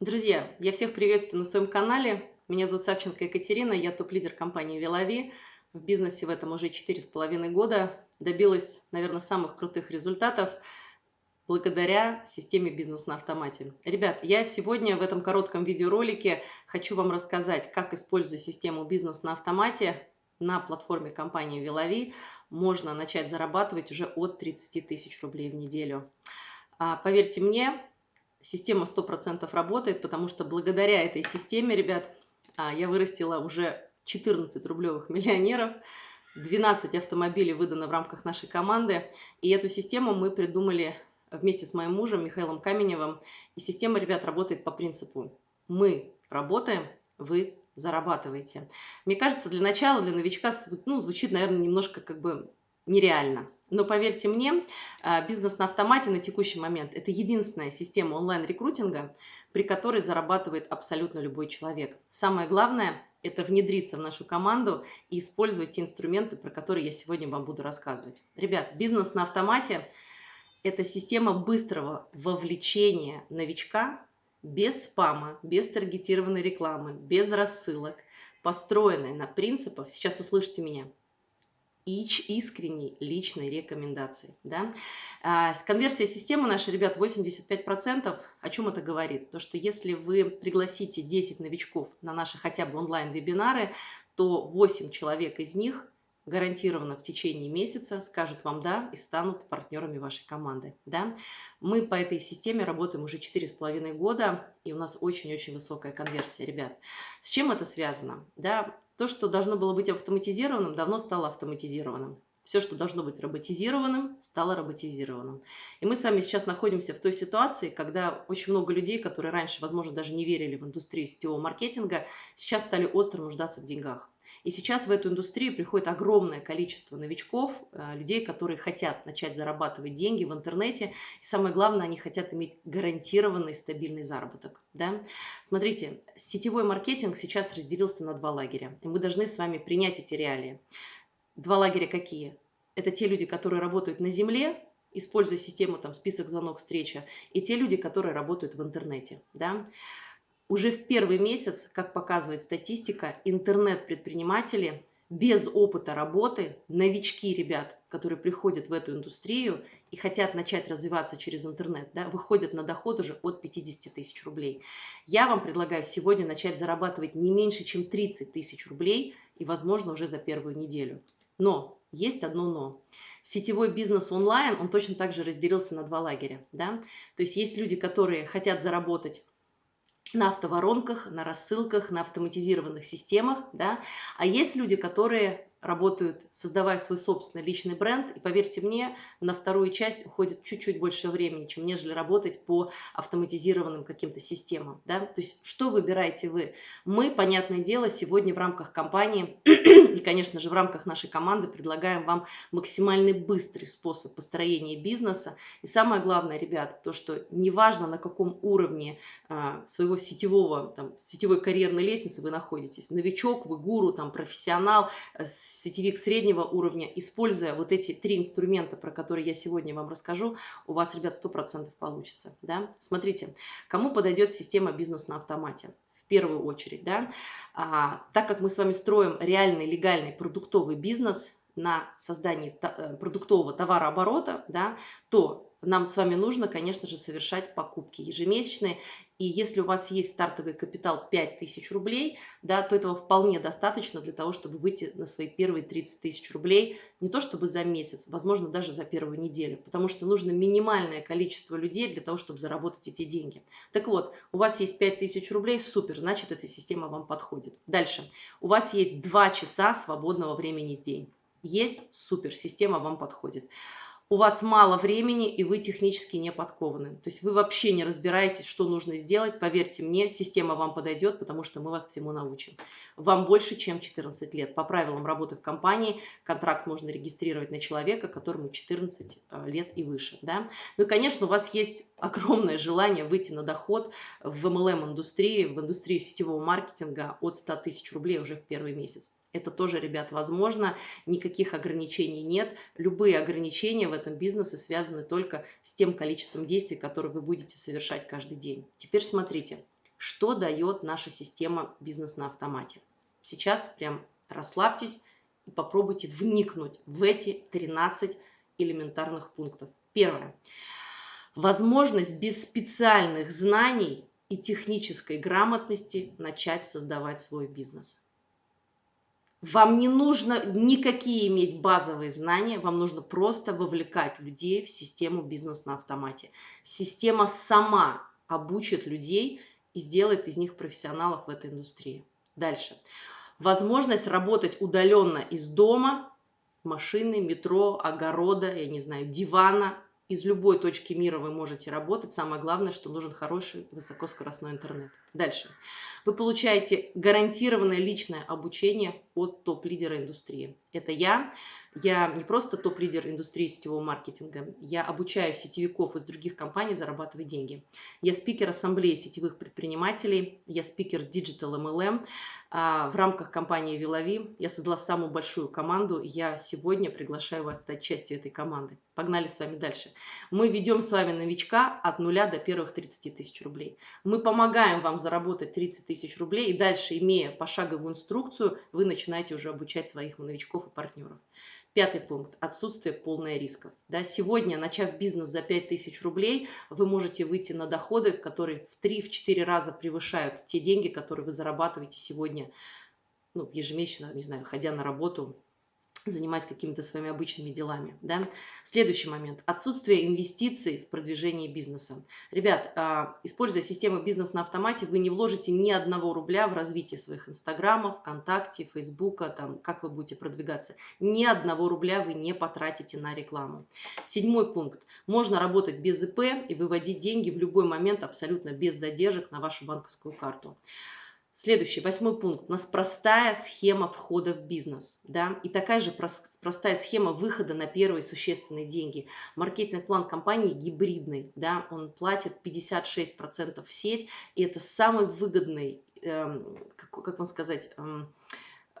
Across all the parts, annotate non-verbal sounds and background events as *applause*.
Друзья, я всех приветствую на своем канале. Меня зовут Савченко Екатерина, я топ-лидер компании Велави. В бизнесе в этом уже четыре с половиной года. Добилась, наверное, самых крутых результатов благодаря системе «Бизнес на автомате». Ребят, я сегодня в этом коротком видеоролике хочу вам рассказать, как, используя систему «Бизнес на автомате», на платформе компании Велави можно начать зарабатывать уже от 30 тысяч рублей в неделю. А, поверьте мне, система 100% работает, потому что благодаря этой системе, ребят, а, я вырастила уже 14 рублевых миллионеров, 12 автомобилей выдано в рамках нашей команды, и эту систему мы придумали вместе с моим мужем Михаилом Каменевым. И система, ребят, работает по принципу «мы работаем, вы зарабатываете». Мне кажется, для начала, для новичка, ну, звучит, наверное, немножко как бы нереально. Но поверьте мне, а, бизнес на автомате на текущий момент – это единственная система онлайн-рекрутинга, при которой зарабатывает абсолютно любой человек. Самое главное – это внедриться в нашу команду и использовать те инструменты, про которые я сегодня вам буду рассказывать. Ребят, бизнес на автомате – это система быстрого вовлечения новичка без спама, без таргетированной рекламы, без рассылок, построенная на принципах, сейчас услышите меня – искренней личной рекомендации. Да? А, конверсия системы нашей, ребят, 85%. О чем это говорит? То, что если вы пригласите 10 новичков на наши хотя бы онлайн-вебинары, то 8 человек из них гарантированно в течение месяца скажут вам «да» и станут партнерами вашей команды. Да? Мы по этой системе работаем уже 4,5 года, и у нас очень-очень высокая конверсия, ребят. С чем это связано? Да? То, что должно было быть автоматизированным, давно стало автоматизированным. Все, что должно быть роботизированным, стало роботизированным. И мы с вами сейчас находимся в той ситуации, когда очень много людей, которые раньше, возможно, даже не верили в индустрию сетевого маркетинга, сейчас стали остро нуждаться в деньгах. И сейчас в эту индустрию приходит огромное количество новичков, э, людей, которые хотят начать зарабатывать деньги в интернете. И самое главное, они хотят иметь гарантированный стабильный заработок. Да? Смотрите, сетевой маркетинг сейчас разделился на два лагеря. И мы должны с вами принять эти реалии. Два лагеря какие? Это те люди, которые работают на земле, используя систему там, список, звонок, встреча, и те люди, которые работают в интернете. Да? Уже в первый месяц, как показывает статистика, интернет-предприниматели без опыта работы, новички ребят, которые приходят в эту индустрию и хотят начать развиваться через интернет, да, выходят на доход уже от 50 тысяч рублей. Я вам предлагаю сегодня начать зарабатывать не меньше, чем 30 тысяч рублей и, возможно, уже за первую неделю. Но есть одно но. Сетевой бизнес онлайн, он точно так же разделился на два лагеря. Да? То есть есть люди, которые хотят заработать на автоворонках, на рассылках, на автоматизированных системах, да, а есть люди, которые работают, создавая свой собственный личный бренд, и поверьте мне, на вторую часть уходит чуть-чуть больше времени, чем нежели работать по автоматизированным каким-то системам, да, то есть что выбираете вы? Мы, понятное дело, сегодня в рамках компании *clears throat* и, конечно же, в рамках нашей команды предлагаем вам максимально быстрый способ построения бизнеса, и самое главное, ребят, то, что неважно на каком уровне а, своего сетевого, там, сетевой карьерной лестницы вы находитесь, новичок, вы гуру, там, профессионал, э, сетевик среднего уровня, используя вот эти три инструмента, про которые я сегодня вам расскажу, у вас, ребят, 100% получится. Да? Смотрите, кому подойдет система бизнес на автомате? В первую очередь, да? а, так как мы с вами строим реальный, легальный, продуктовый бизнес на создании э, продуктового товарооборота, да, то нам с вами нужно, конечно же, совершать покупки ежемесячные. И если у вас есть стартовый капитал 5000 рублей, да, то этого вполне достаточно для того, чтобы выйти на свои первые 30 тысяч рублей, не то чтобы за месяц, возможно, даже за первую неделю, потому что нужно минимальное количество людей для того, чтобы заработать эти деньги. Так вот, у вас есть 5000 рублей, супер, значит, эта система вам подходит. Дальше. У вас есть 2 часа свободного времени в день. Есть, супер, система вам подходит у вас мало времени и вы технически не подкованы. То есть вы вообще не разбираетесь, что нужно сделать. Поверьте мне, система вам подойдет, потому что мы вас всему научим. Вам больше, чем 14 лет. По правилам работы в компании контракт можно регистрировать на человека, которому 14 э, лет и выше. Да? Ну и, конечно, у вас есть *laughs* огромное желание выйти на доход в MLM-индустрии, в индустрию сетевого маркетинга от 100 тысяч рублей уже в первый месяц. Это тоже, ребят, возможно, никаких ограничений нет. Любые ограничения в этом бизнесе связаны только с тем количеством действий, которые вы будете совершать каждый день. Теперь смотрите, Что дает наша система бизнес на автомате? Сейчас прям расслабьтесь и попробуйте вникнуть в эти 13 элементарных пунктов. Первое. Возможность без специальных знаний и технической грамотности начать создавать свой бизнес. Вам не нужно никакие иметь базовые знания, вам нужно просто вовлекать людей в систему бизнес на автомате. Система сама обучит людей и сделает из них профессионалов в этой индустрии. Дальше. Возможность работать удаленно из дома, машины, метро, огорода, я не знаю, дивана, из любой точки мира вы можете работать. Самое главное, что нужен хороший высокоскоростной интернет. Дальше. Вы получаете гарантированное личное обучение от топ-лидера индустрии. Это я. Я не просто топ-лидер индустрии сетевого маркетинга, я обучаю сетевиков из других компаний зарабатывать деньги. Я спикер ассамблеи сетевых предпринимателей, я спикер Digital MLM. А, в рамках компании Вилови я создала самую большую команду, я сегодня приглашаю вас стать частью этой команды. Погнали с вами дальше. Мы ведем с вами новичка от нуля до первых 30 тысяч рублей. Мы помогаем вам заработать 30 тысяч рублей и дальше, имея пошаговую инструкцию, вы начинаете уже обучать своих новичков и партнеров. Пятый пункт – отсутствие полной рисков. Да, сегодня, начав бизнес за 5000 рублей, вы можете выйти на доходы, которые в 3-4 раза превышают те деньги, которые вы зарабатываете сегодня ну, ежемесячно, не знаю, ходя на работу занимаясь какими-то своими обычными делами. Да? Следующий момент. Отсутствие инвестиций в продвижение бизнеса. Ребят, а, используя систему бизнес на автомате, вы не вложите ни одного рубля в развитие своих инстаграмов, ВКонтакте, Фейсбука, там, как вы будете продвигаться. Ни одного рубля вы не потратите на рекламу. Седьмой пункт. Можно работать без ИП и выводить деньги в любой момент абсолютно без задержек на вашу банковскую карту. Следующий, восьмой пункт. У нас простая схема входа в бизнес. Да? И такая же простая схема выхода на первые существенные деньги. Маркетинг-план компании гибридный. Да? Он платит 56% в сеть. И это самый выгодный, эм, как, как вам сказать, эм,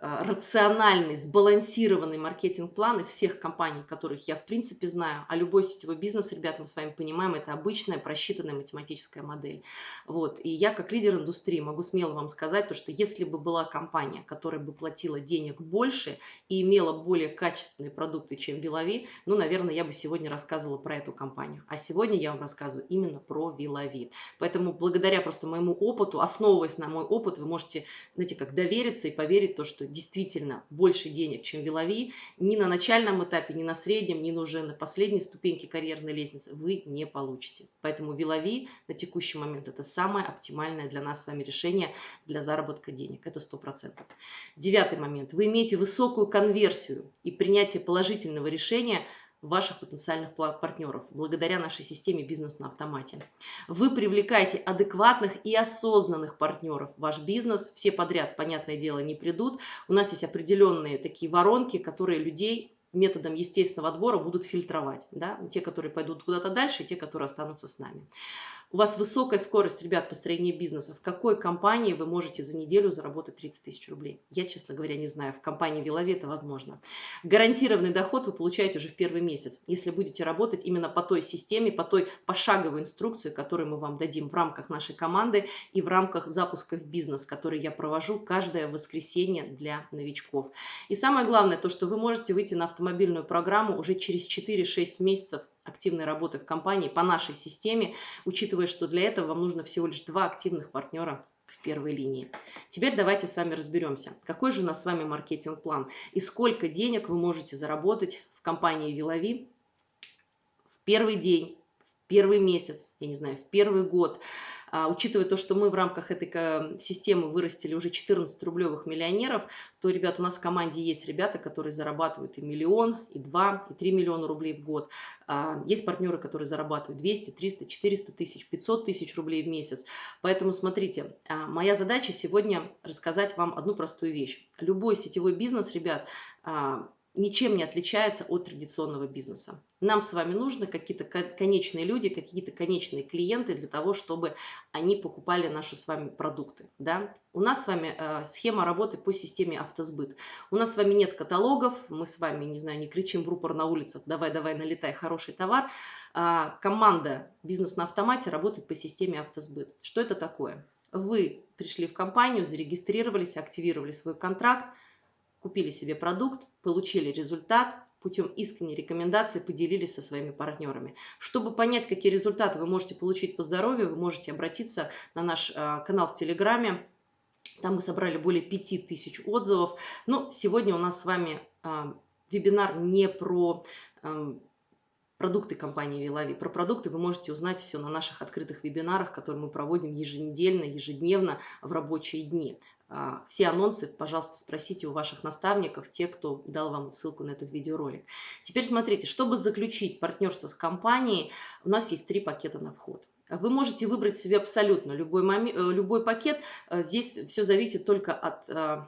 рациональный, сбалансированный маркетинг-план из всех компаний, которых я в принципе знаю, а любой сетевой бизнес, ребят, мы с вами понимаем, это обычная просчитанная математическая модель. Вот. И я как лидер индустрии могу смело вам сказать, то, что если бы была компания, которая бы платила денег больше и имела более качественные продукты, чем Вилови, ну, наверное, я бы сегодня рассказывала про эту компанию. А сегодня я вам рассказываю именно про Вилови. Поэтому благодаря просто моему опыту, основываясь на мой опыт, вы можете, знаете, как довериться и поверить то, что действительно больше денег, чем Вилови, ни на начальном этапе, ни на среднем, ни уже на последней ступеньке карьерной лестницы вы не получите. Поэтому Вилови на текущий момент это самое оптимальное для нас с вами решение для заработка денег. Это 100%. Девятый момент. Вы имеете высокую конверсию и принятие положительного решения – ваших потенциальных партнеров благодаря нашей системе бизнес на автомате. Вы привлекаете адекватных и осознанных партнеров. Ваш бизнес, все подряд, понятное дело, не придут. У нас есть определенные такие воронки, которые людей методом естественного отбора будут фильтровать. Да? Те, которые пойдут куда-то дальше, и те, которые останутся с нами. У вас высокая скорость, ребят, построения бизнеса. В какой компании вы можете за неделю заработать 30 тысяч рублей? Я, честно говоря, не знаю. В компании Вилови это возможно. Гарантированный доход вы получаете уже в первый месяц, если будете работать именно по той системе, по той пошаговой инструкции, которую мы вам дадим в рамках нашей команды и в рамках запуска в бизнес, который я провожу каждое воскресенье для новичков. И самое главное, то, что вы можете выйти на автомобильную программу уже через 4-6 месяцев активной работы в компании по нашей системе, учитывая, что для этого вам нужно всего лишь два активных партнера в первой линии. Теперь давайте с вами разберемся, какой же у нас с вами маркетинг-план и сколько денег вы можете заработать в компании Вилови в первый день, первый месяц, я не знаю, в первый год, а, учитывая то, что мы в рамках этой системы вырастили уже 14 рублевых миллионеров, то, ребят, у нас в команде есть ребята, которые зарабатывают и миллион, и два, и три миллиона рублей в год. А, есть партнеры, которые зарабатывают 200, 300, 400 тысяч, 500 тысяч рублей в месяц. Поэтому смотрите, а, моя задача сегодня рассказать вам одну простую вещь. Любой сетевой бизнес, ребят, ничем не отличается от традиционного бизнеса. Нам с вами нужны какие-то конечные люди, какие-то конечные клиенты для того, чтобы они покупали наши с вами продукты. Да? У нас с вами э, схема работы по системе автосбыт. У нас с вами нет каталогов, мы с вами, не знаю, не кричим в рупор на улицах, давай, давай, налетай, хороший товар. А, команда «Бизнес на автомате» работает по системе автосбыт. Что это такое? Вы пришли в компанию, зарегистрировались, активировали свой контракт, купили себе продукт, получили результат, путем искренней рекомендации поделились со своими партнерами. Чтобы понять, какие результаты вы можете получить по здоровью, вы можете обратиться на наш э, канал в Телеграме. Там мы собрали более 5000 отзывов. Но сегодня у нас с вами э, вебинар не про э, продукты компании Вилави. Про продукты вы можете узнать все на наших открытых вебинарах, которые мы проводим еженедельно, ежедневно в рабочие дни. А, все анонсы, пожалуйста, спросите у ваших наставников, те, кто дал вам ссылку на этот видеоролик. Теперь смотрите, чтобы заключить партнерство с компанией, у нас есть три пакета на вход. Вы можете выбрать себе абсолютно любой, момент, э, любой пакет. Э, здесь все зависит только от э,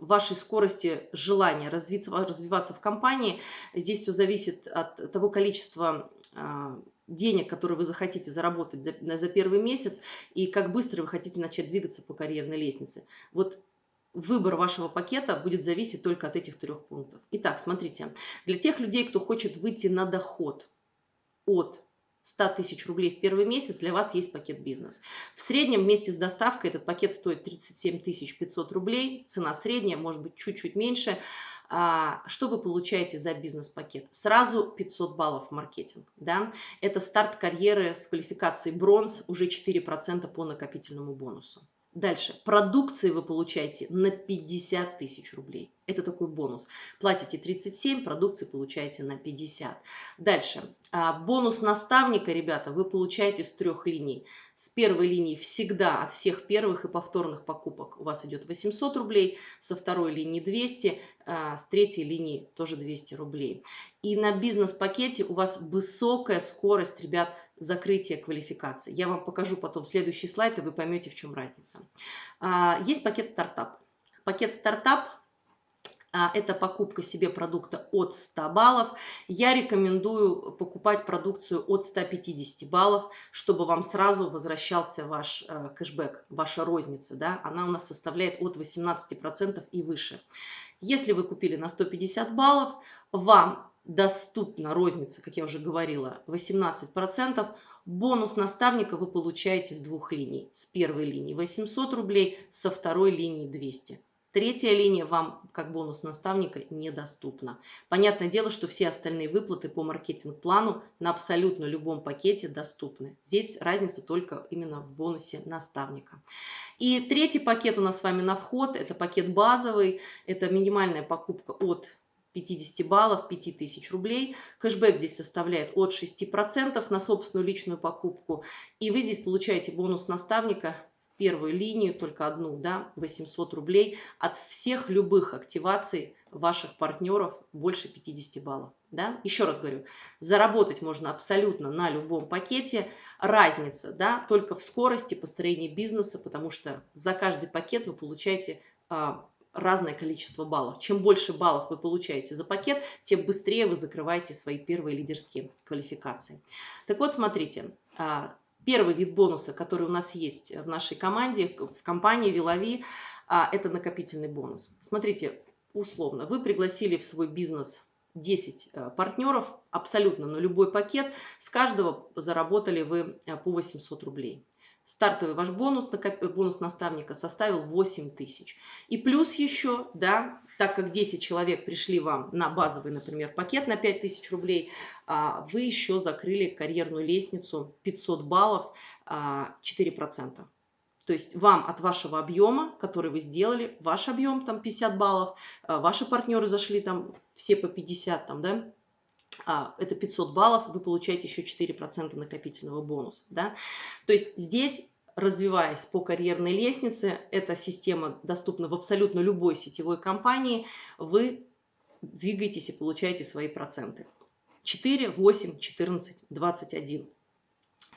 вашей скорости желания развиться, развиваться в компании. Здесь все зависит от того количества денег, которые вы захотите заработать за, за первый месяц, и как быстро вы хотите начать двигаться по карьерной лестнице. Вот выбор вашего пакета будет зависеть только от этих трех пунктов. Итак, смотрите, для тех людей, кто хочет выйти на доход от 100 тысяч рублей в первый месяц, для вас есть пакет бизнес. В среднем вместе с доставкой этот пакет стоит 37 500 рублей, цена средняя, может быть чуть-чуть меньше. А, что вы получаете за бизнес-пакет? Сразу 500 баллов маркетинг. Да? Это старт карьеры с квалификацией бронз, уже 4% по накопительному бонусу. Дальше. Продукции вы получаете на 50 тысяч рублей. Это такой бонус. Платите 37, продукции получаете на 50. Дальше. А, бонус наставника, ребята, вы получаете с трех линий. С первой линии всегда от всех первых и повторных покупок у вас идет 800 рублей, со второй линии 200, а, с третьей линии тоже 200 рублей. И на бизнес-пакете у вас высокая скорость, ребят, закрытия квалификации. Я вам покажу потом следующий слайд, и вы поймете, в чем разница. А, есть пакет стартап. Пакет стартап а, это покупка себе продукта от 100 баллов. Я рекомендую покупать продукцию от 150 баллов, чтобы вам сразу возвращался ваш э, кэшбэк, ваша розница. Да? Она у нас составляет от 18% и выше. Если вы купили на 150 баллов, вам доступна розница, как я уже говорила, 18%. Бонус наставника вы получаете с двух линий. С первой линии 800 рублей, со второй линии 200. Третья линия вам как бонус наставника недоступна. Понятное дело, что все остальные выплаты по маркетинг-плану на абсолютно любом пакете доступны. Здесь разница только именно в бонусе наставника. И третий пакет у нас с вами на вход. Это пакет базовый. Это минимальная покупка от 50 баллов, 5000 рублей. Кэшбэк здесь составляет от 6% на собственную личную покупку. И вы здесь получаете бонус наставника первую линию, только одну, да, 800 рублей от всех любых активаций ваших партнеров больше 50 баллов. Да? Еще раз говорю, заработать можно абсолютно на любом пакете. Разница да, только в скорости построения бизнеса, потому что за каждый пакет вы получаете а, разное количество баллов. Чем больше баллов вы получаете за пакет, тем быстрее вы закрываете свои первые лидерские квалификации. Так вот, смотрите, а, Первый вид бонуса, который у нас есть в нашей команде, в компании Вилави, а, это накопительный бонус. Смотрите, условно, вы пригласили в свой бизнес 10 э, партнеров, абсолютно на любой пакет, с каждого заработали вы по 800 рублей. Стартовый ваш бонус, бонус наставника составил 8 тысяч. И плюс еще, да, так как 10 человек пришли вам на базовый, например, пакет на 5 тысяч рублей, а, вы еще закрыли карьерную лестницу 500 баллов 4%. А, То есть вам от вашего объема, который вы сделали, ваш объем там 50 баллов, а, ваши партнеры зашли там все по 50, там, да, это 500 баллов, вы получаете еще 4% накопительного бонуса. Да? То есть здесь развиваясь по карьерной лестнице, эта система доступна в абсолютно любой сетевой компании, вы двигаетесь и получаете свои проценты. 4, 8, 14, 21.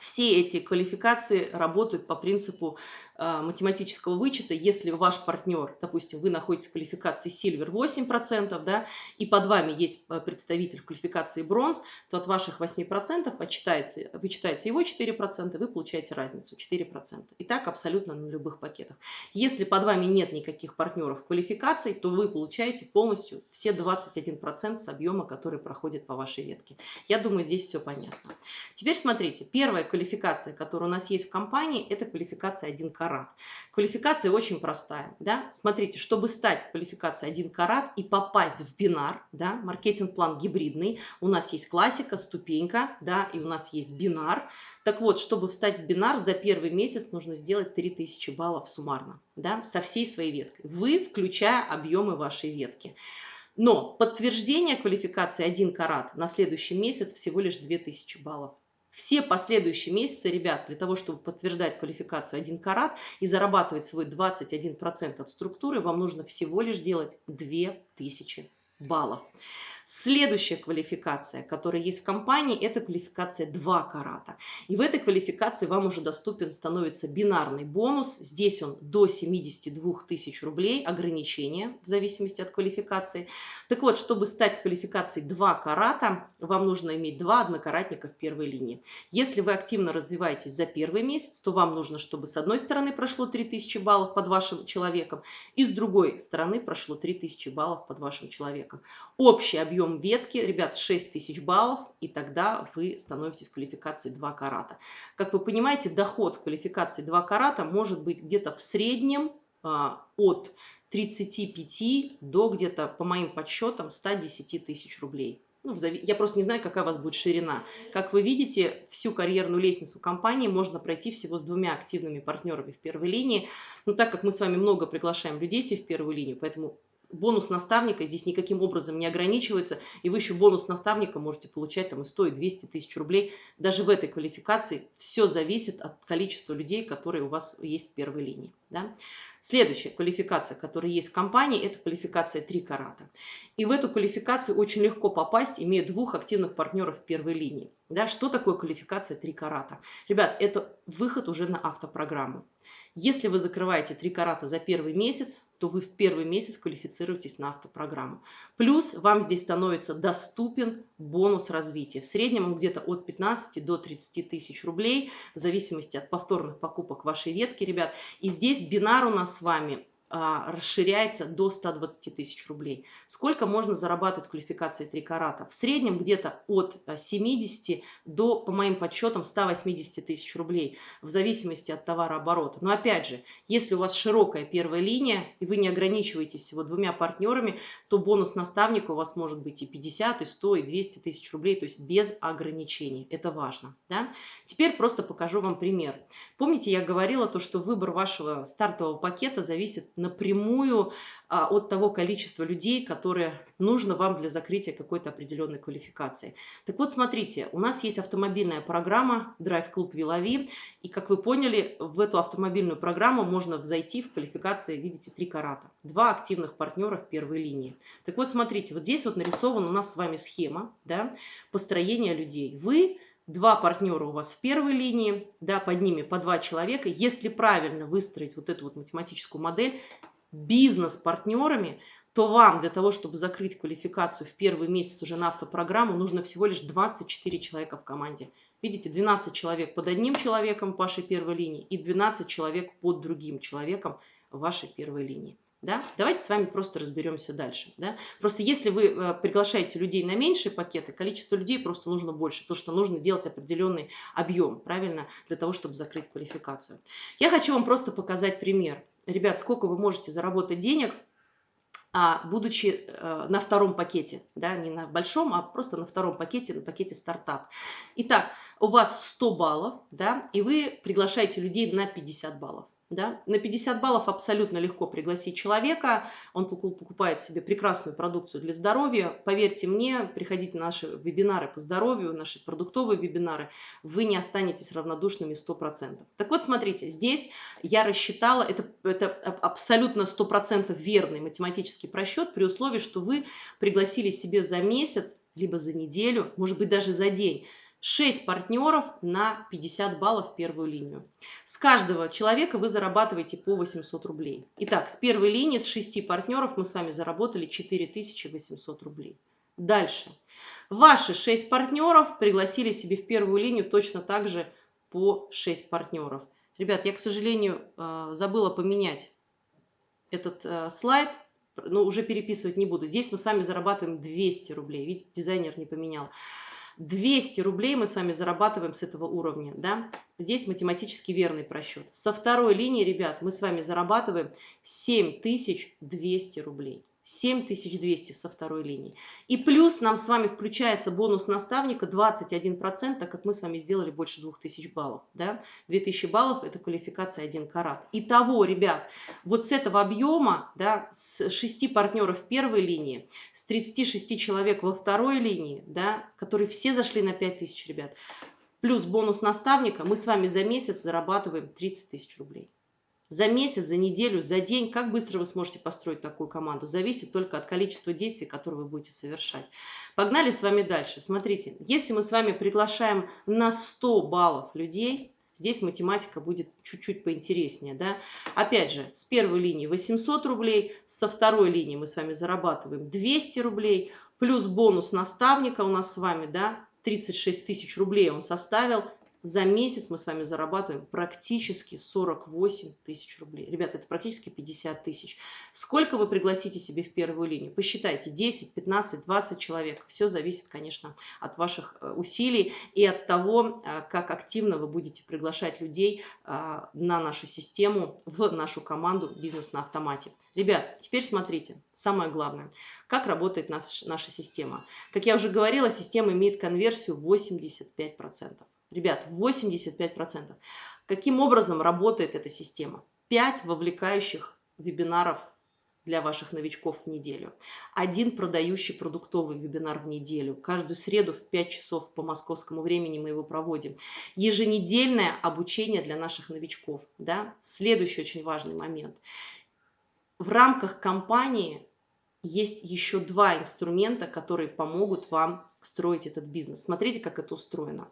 Все эти квалификации работают по принципу э, математического вычета. Если ваш партнер, допустим, вы находитесь в квалификации Silver 8%, да, и под вами есть э, представитель квалификации Бронз, то от ваших 8% отчитается, вычитается его 4%, вы получаете разницу 4%. И так абсолютно на любых пакетах. Если под вами нет никаких партнеров квалификаций, то вы получаете полностью все 21% с объема, который проходит по вашей ветке. Я думаю, здесь все понятно. Теперь смотрите, первая квалификация, которая у нас есть в компании, это квалификация 1 карат. Квалификация очень простая. Да? Смотрите, чтобы стать квалификацией 1 карат и попасть в бинар, да, маркетинг-план гибридный, у нас есть классика, ступенька, да, и у нас есть бинар. Так вот, чтобы встать в бинар, за первый месяц нужно сделать 3000 баллов суммарно, да, со всей своей веткой. Вы, включая объемы вашей ветки. Но подтверждение квалификации 1 карат на следующий месяц всего лишь 2000 баллов. Все последующие месяцы, ребят, для того, чтобы подтверждать квалификацию 1 карат и зарабатывать свой 21% от структуры, вам нужно всего лишь делать 2000 баллов. Следующая квалификация, которая есть в компании, это квалификация 2 карата. И в этой квалификации вам уже доступен становится бинарный бонус. Здесь он до 72 тысяч рублей, ограничение в зависимости от квалификации. Так вот, чтобы стать квалификацией 2 карата, вам нужно иметь 2 однокаратника в первой линии. Если вы активно развиваетесь за первый месяц, то вам нужно, чтобы с одной стороны прошло 3000 баллов под вашим человеком, и с другой стороны прошло 3000 баллов под вашим человеком. Общий объем объем ветки, ребят, 6000 баллов, и тогда вы становитесь квалификацией 2 карата. Как вы понимаете, доход квалификации 2 карата может быть где-то в среднем а, от 35 до где-то, по моим подсчетам, 110 тысяч рублей. Ну, я просто не знаю, какая у вас будет ширина. Как вы видите, всю карьерную лестницу компании можно пройти всего с двумя активными партнерами в первой линии. Но так как мы с вами много приглашаем людей в первую линию, поэтому бонус наставника здесь никаким образом не ограничивается, и вы еще бонус наставника можете получать там и 100, и 200 тысяч рублей. Даже в этой квалификации все зависит от количества людей, которые у вас есть в первой линии. Да? Следующая квалификация, которая есть в компании, это квалификация 3 карата. И в эту квалификацию очень легко попасть, имея двух активных партнеров в первой линии. Да, что такое квалификация 3 карата? Ребят, это выход уже на автопрограмму. Если вы закрываете 3 карата за первый месяц, то вы в первый месяц квалифицируетесь на автопрограмму. Плюс вам здесь становится доступен бонус развития. В среднем он где-то от 15 до 30 тысяч рублей, в зависимости от повторных покупок вашей ветки, ребят. И здесь бинар у нас с вами а, расширяется до 120 тысяч рублей. Сколько можно зарабатывать квалификацией 3 карата? В среднем где-то от 70 а, до, по моим подсчетам, 180 тысяч рублей, в зависимости от товарооборота. Но опять же, если у вас широкая первая линия, и вы не ограничиваетесь всего двумя партнерами, то бонус наставника у вас может быть и 50, и 100, и 200 тысяч рублей, то есть без ограничений. Это важно. Да? Теперь просто покажу вам пример. Помните, я говорила то, что выбор вашего стартового пакета зависит напрямую а, от того количества людей, которые нужно вам для закрытия какой-то определенной квалификации. Так вот, смотрите, у нас есть автомобильная программа Drive Club Вилови, и, как вы поняли, в эту автомобильную программу можно зайти в квалификации, видите, три карата. Два активных партнера в первой линии. Так вот, смотрите, вот здесь вот нарисована у нас с вами схема да, построения людей. Вы два партнера у вас в первой линии, да, под ними по два человека. Если правильно выстроить вот эту вот математическую модель бизнес-партнерами, то вам для того, чтобы закрыть квалификацию в первый месяц уже на автопрограмму, нужно всего лишь 24 человека в команде. Видите, 12 человек под одним человеком вашей первой линии и 12 человек под другим человеком вашей первой линии. Да? Давайте с вами просто разберемся дальше. Да? Просто если вы э, приглашаете людей на меньшие пакеты, количество людей просто нужно больше, потому что нужно делать определенный объем, правильно, для того, чтобы закрыть квалификацию. Я хочу вам просто показать пример. Ребят, сколько вы можете заработать денег, а, будучи э, на втором пакете, да, не на большом, а просто на втором пакете, на пакете стартап. Итак, у вас 100 баллов, да, и вы приглашаете людей на 50 баллов. Да? На 50 баллов абсолютно легко пригласить человека, он покупает себе прекрасную продукцию для здоровья. Поверьте мне, приходите на наши вебинары по здоровью, наши продуктовые вебинары, вы не останетесь равнодушными 100%. Так вот, смотрите, здесь я рассчитала, это, это абсолютно 100% верный математический просчет при условии, что вы пригласили себе за месяц, либо за неделю, может быть даже за день, 6 партнеров на 50 баллов в первую линию. С каждого человека вы зарабатываете по 800 рублей. Итак, с первой линии, с 6 партнеров мы с вами заработали 4800 рублей. Дальше. Ваши 6 партнеров пригласили себе в первую линию точно так же по 6 партнеров. Ребят, я, к сожалению, э, забыла поменять этот э, слайд, но уже переписывать не буду. Здесь мы с вами зарабатываем 200 рублей. Видите, дизайнер не поменял. 200 рублей мы с вами зарабатываем с этого уровня, да? Здесь математически верный просчет. Со второй линии, ребят, мы с вами зарабатываем 7200 рублей. 7200 со второй линии. И плюс нам с вами включается бонус наставника 21%, так как мы с вами сделали больше 2000 баллов. Да? 2000 баллов – это квалификация 1 карат. Итого, ребят, вот с этого объема, да, с 6 партнеров первой линии, с 36 человек во второй линии, да, которые все зашли на 5000, ребят, плюс бонус наставника, мы с вами за месяц зарабатываем 30 тысяч рублей. За месяц, за неделю, за день, как быстро вы сможете построить такую команду, зависит только от количества действий, которые вы будете совершать. Погнали с вами дальше. Смотрите, если мы с вами приглашаем на 100 баллов людей, Здесь математика будет чуть-чуть поинтереснее. Да? Опять же, с первой линии 800 рублей, со второй линии мы с вами зарабатываем 200 рублей, плюс бонус наставника у нас с вами, да, 36 тысяч рублей он составил, за месяц мы с вами зарабатываем практически 48 тысяч рублей. Ребята, это практически 50 тысяч. Сколько вы пригласите себе в первую линию? Посчитайте, 10, 15, 20 человек. Все зависит, конечно, от ваших э, усилий и от того, э, как активно вы будете приглашать людей э, на нашу систему, в нашу команду «Бизнес на автомате». Ребят, теперь смотрите, самое главное, как работает наш, наша система. Как я уже говорила, система имеет конверсию 85%. Ребят, 85%. Каким образом работает эта система? 5 вовлекающих вебинаров для ваших новичков в неделю. Один продающий продуктовый вебинар в неделю. Каждую среду в 5 часов по московскому времени мы его проводим. Еженедельное обучение для наших новичков. Да? Следующий очень важный момент. В рамках компании есть еще два инструмента, которые помогут вам строить этот бизнес. Смотрите, как это устроено.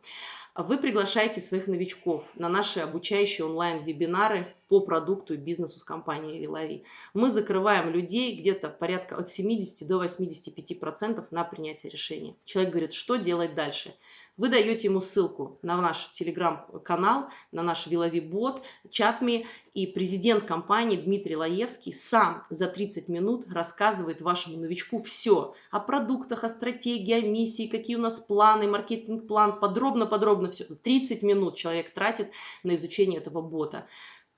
Вы приглашаете своих новичков на наши обучающие онлайн-вебинары по продукту и бизнесу с компанией Вилави. Мы закрываем людей где-то порядка от 70 до 85% на принятие решения. Человек говорит, что делать дальше? Вы даете ему ссылку на наш телеграм-канал, на наш Вилови-бот, чатми, и президент компании Дмитрий Лаевский сам за 30 минут рассказывает вашему новичку все о продуктах, о стратегии, о миссии, какие у нас планы, маркетинг-план, подробно-подробно все. 30 минут человек тратит на изучение этого бота.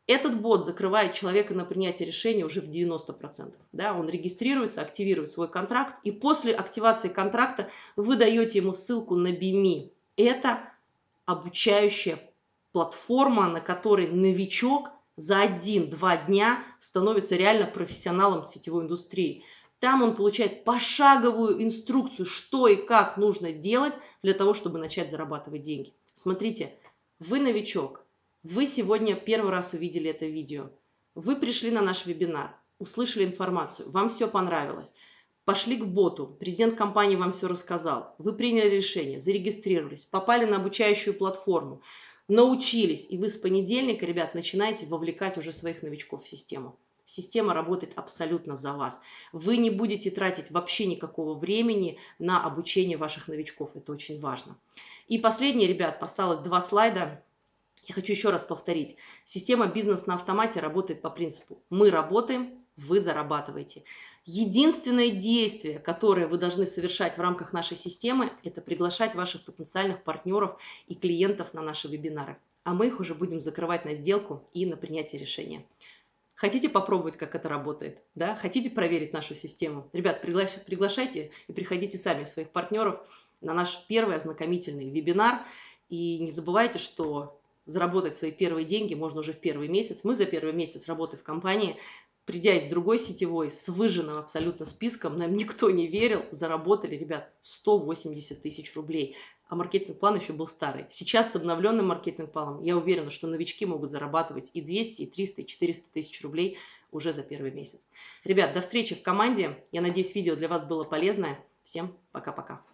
Этот бот закрывает человека на принятие решения уже в 90%. Да? Он регистрируется, активирует свой контракт, и после активации контракта вы даете ему ссылку на BIMI. Это обучающая платформа, на которой новичок за один-два дня становится реально профессионалом сетевой индустрии. Там он получает пошаговую инструкцию, что и как нужно делать для того, чтобы начать зарабатывать деньги. Смотрите, вы новичок, вы сегодня первый раз увидели это видео. Вы пришли на наш вебинар, услышали информацию, вам все понравилось. Пошли к боту, президент компании вам все рассказал, вы приняли решение, зарегистрировались, попали на обучающую платформу, научились, и вы с понедельника, ребят, начинаете вовлекать уже своих новичков в систему. Система работает абсолютно за вас. Вы не будете тратить вообще никакого времени на обучение ваших новичков. Это очень важно. И последнее, ребят, осталось два слайда. Я хочу еще раз повторить. Система бизнес на автомате работает по принципу «мы работаем, вы зарабатываете». Единственное действие, которое вы должны совершать в рамках нашей системы, это приглашать ваших потенциальных партнеров и клиентов на наши вебинары. А мы их уже будем закрывать на сделку и на принятие решения. Хотите попробовать, как это работает? Да? Хотите проверить нашу систему? Ребят, приглашайте и приходите сами своих партнеров на наш первый ознакомительный вебинар. И не забывайте, что заработать свои первые деньги можно уже в первый месяц. Мы за первый месяц работы в компании, придя из другой сетевой, с выжженным абсолютно списком, нам *laughs* никто не верил, заработали, ребят, 180 тысяч рублей. А маркетинг-план еще был старый. Сейчас с обновленным маркетинг-планом я уверена, что новички могут зарабатывать и 200, и 300, и 400 тысяч рублей уже за первый месяц. Ребят, до встречи в команде. Я надеюсь, видео для вас было полезное. Всем пока-пока.